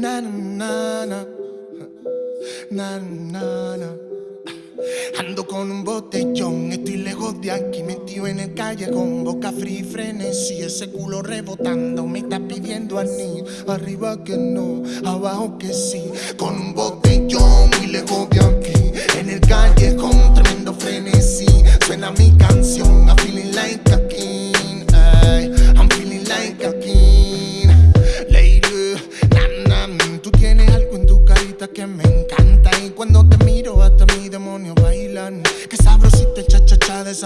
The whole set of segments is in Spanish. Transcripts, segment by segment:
Na, na, na, na. Ando con un botellón, estoy lejos de aquí, metido en el calle con boca fría y frenesí. Ese culo rebotando me está pidiendo anillo. Arriba que no, abajo que sí. Con un botellón y lejos de aquí, en el calle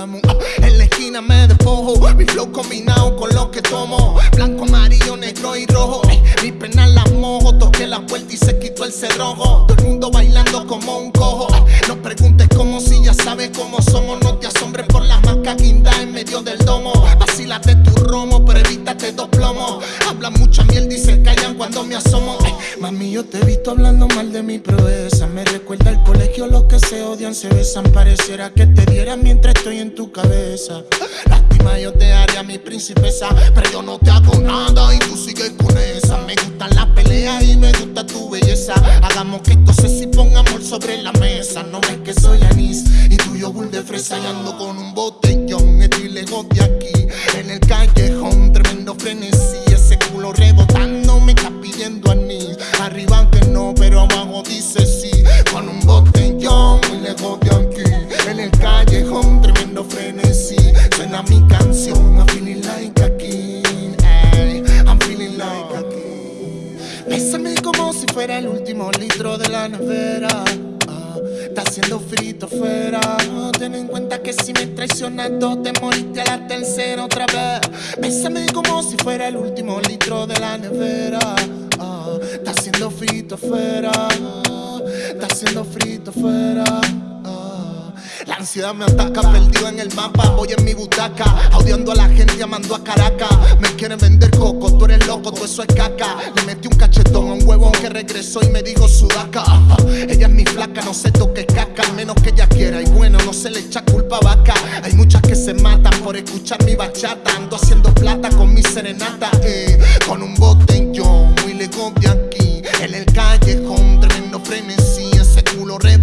mujer. En la esquina me despojo. Mi flow combinado con lo que tomo. Blanco, amarillo, negro y rojo. Mi pena la mojo. Toqué la puerta y se quitó el cerrojo. Todo el mundo bailando como un cojo. Ay, No preguntes cómo si ya sabes cómo somos. No te asombres por las macas guindas en medio del domo. Vacílate tu romo, pero evítate dos plomos. Habla mucha miel y se callan cuando me asomo. Mami, yo te he visto hablando mal de mi proeza. Me recuerda al colegio, los que se odian se besan. Pareciera que te dieran mientras estoy en tu cabeza. Lástima, yo te haría mi princesa. Pero yo no te hago nada y tú sigues con esa. Me gustan las peleas y me gusta tu belleza. Hagamos que esto se si ponga amor sobre la mesa. No ves que soy anís y tú yogur de fresa. Y ando con un botellón, estoy lejos de aquí. En el callejón, tremendo frenesí. Culo rebotando me está pidiendo anís. Arriba que no, pero abajo dice sí. Con un botellón, muy lejos de aquí. En el callejón, tremendo frenesí. Suena mi canción, I'm feeling like a king. Ay, I'm feeling like a king. Bésame como si fuera el último litro de la nevera. Ah, Está haciendo frito fuera. Ten en cuenta que si me traicionas dos, te moriste a la tercera otra vez. Bésame como si fuera el último litro de la nevera. Ah, Está haciendo frito fuera. Está haciendo frito fuera. Ah, La ansiedad me ataca, perdido en el mapa. Voy en mi butaca, audiando a la gente, llamando a Caracas. Me quieren vender coco, tú eres loco, todo eso es caca. Le metí un cachetón a un huevón que regresó y me dijo sudaca. Ella es mi flaca, no se toque caca, al menos que ella quiera. Y bueno, no se le echa culpa a vaca. Hay muchas que se matan por escuchar mi bachata. Ando haciendo plata con mi serenata, eh. Con un botellón muy lejos de aquí. En el callejón, tremendo frenesí. Ese culo rebotando